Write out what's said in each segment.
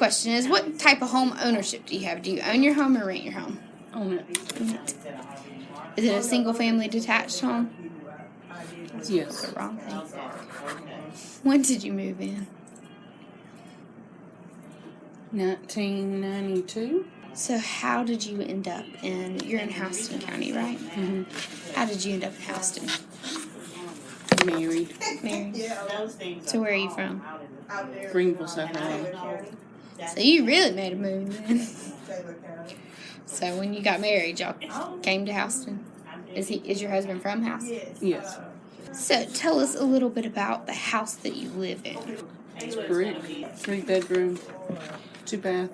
question is what type of home ownership do you have? Do you own your home or rent your home? Own it. Is it a single family detached home? Yes. The wrong thing. When did you move in? 1992. So how did you end up in you're in Houston County, right? Mm-hmm. How did you end up in Houston? Married. Married. So where are you from? Greenville, South Carolina. So you really made a move then. so when you got married, y'all came to Houston. Is he is your husband from Houston? Yes. So tell us a little bit about the house that you live in. It's brick. Three bedroom, two bath.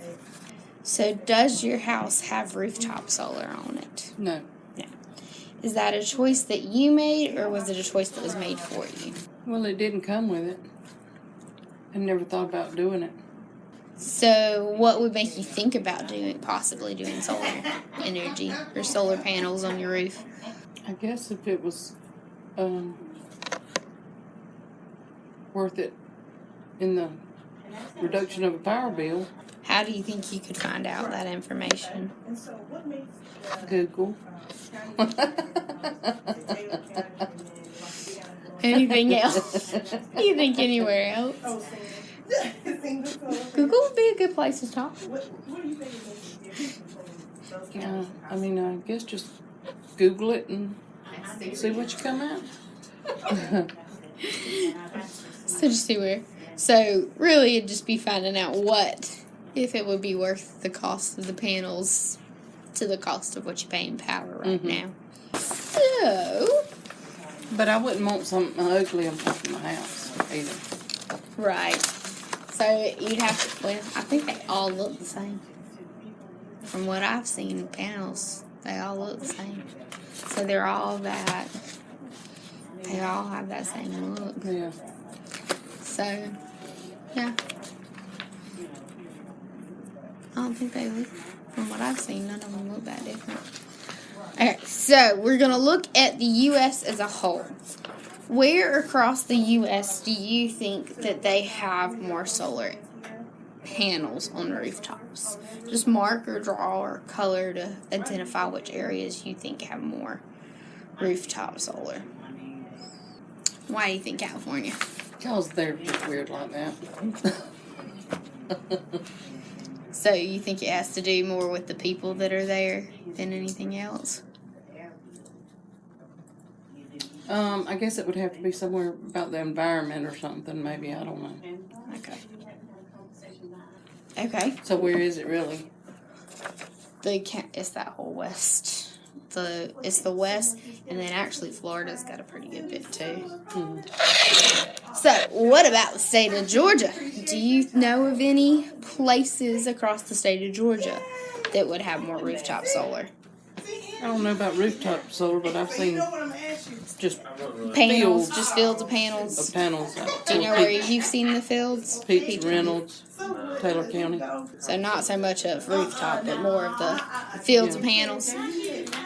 So does your house have rooftop solar on it? No. No. Is that a choice that you made or was it a choice that was made for you? Well, it didn't come with it. I never thought about doing it. So what would make you think about doing possibly doing solar energy or solar panels on your roof? I guess if it was um, worth it in the reduction of a power bill, How do you think you could find out that information? Google. Anything else? you think anywhere else? Google would be a good place to talk. Yeah, I mean, I guess just Google it and see what you come out. So just see where. So really, it'd just be finding out what if it would be worth the cost of the panels to the cost of what you pay in power right Mhm. now. So But I wouldn't want something ugly on top of my house either. right. So you'd have to. Well, I think they all look the same. From what I've seen, in panels they all look the same. So they're all that. They all have that same look. Yeah. So, yeah. I don't think they look, from what I've seen, none of them look that different. Okay, so we're going to look at the U.S. as a whole. Where across the U.S. do you think that they have more solar panels on rooftops? Just mark or draw or color to identify which areas you think have more rooftop solar. Why do you think California? Because they're just weird like that. So you think it has to do more with the people that are there than anything else? Um, I guess it would have to be somewhere about the environment or something, maybe. I don't know. Okay. Okay. So where is it really? The ca- it's that whole west. The it's the west, and then actually Florida's got a pretty good bit too. Hmm. So what about the state of Georgia? Do you know of any places across the state of Georgia that would have more rooftop solar I don't know about rooftop solar, but I've seen just panels? Fields. Just fields of uh, panels. panels. out Do you know there. where you've seen the fields? Peach Reynolds, Taylor County. So not so much of rooftop, but more of the fields of panels.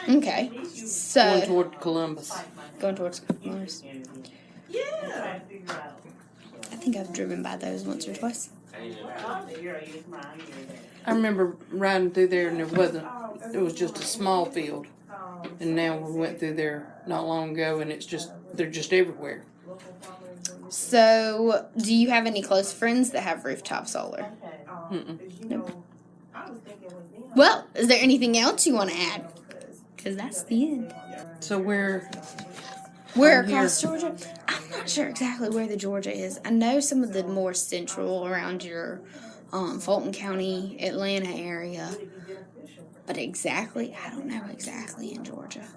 Okay. So going So toward Columbus. going towards Mars. I think I've driven by those once or twice. I remember riding through there and there wasn't, it was just a small field. And now we went through there not long ago and it's just, they're just everywhere. So, do you have any close friends that have rooftop solar? Mm-mm. Nope. Well, is there anything else you want to add? Because that's the end. So where, Where I'm here. across Georgia? I'm not sure exactly where the Georgia is. I know some of the more central around your um, Fulton County, Atlanta area. But exactly, I don't know exactly in Georgia.